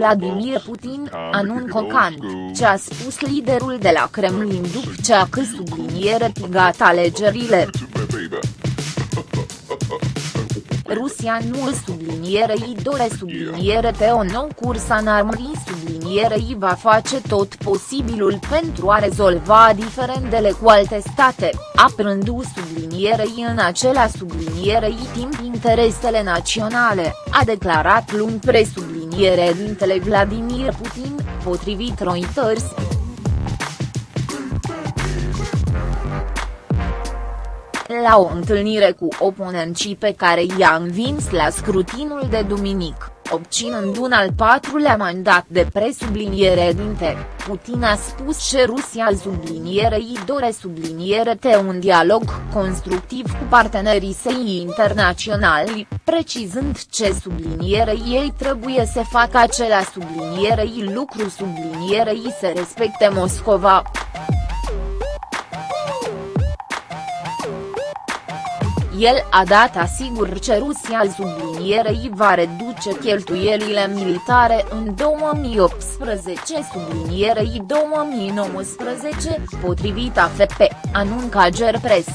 Vladimir Putin, anun cocant, ce a spus liderul de la Kremlin după ce a subliniere tigat alegerile. Rusia nu sublinierei dore subliniere pe o nou curs în armării sublinierei va face tot posibilul pentru a rezolva diferendele cu alte state, aprându sublinierei în acela sublinierei timp interesele naționale, a declarat luni presubliniere dintele Vladimir Putin, potrivit Reuters. La o întâlnire cu oponenții pe care i-a învins la scrutinul de duminic, obținând un al patrulea mandat de presubliniere dinte, Putin a spus că Rusia sublinierei dore subliniere te un dialog constructiv cu partenerii săi internaționali, precizând ce sublinierei ei trebuie să facă acela sublinierei lucru sublinierei să respecte Moscova. El a dat asigur că Rusia sublinierei va reduce cheltuielile militare în 2018 sublinierei 2019, potrivit AFP, anunca Gerpres.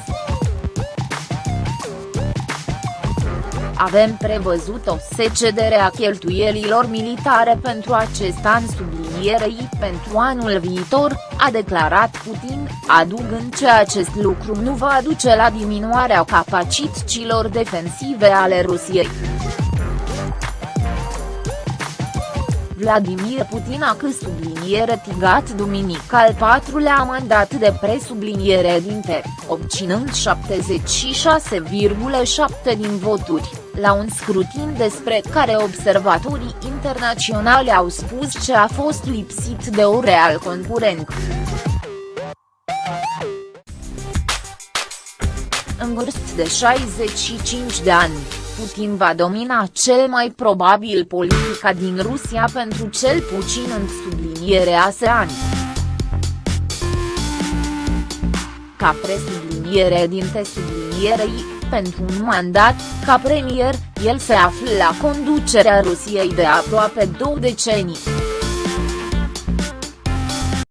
Avem prevăzut o secedere a cheltuielilor militare pentru acest an sublinierei pentru anul viitor, a declarat Putin, adugând că acest lucru nu va duce la diminuarea capacităților defensive ale Rusiei. Vladimir Putin a subliniere tigat duminic al patrulea mandat de presubliniere dinte, obținând 76,7 din voturi, la un scrutin despre care observatorii internaționali au spus că a fost lipsit de o real concurent. În vârstă de 65 de ani. Putin va domina cel mai probabil politica din Rusia pentru cel puțin în subliniere ASEAN. Ca presubliniere din sublinierei, pentru un mandat, ca premier, el se află la conducerea Rusiei de aproape două decenii.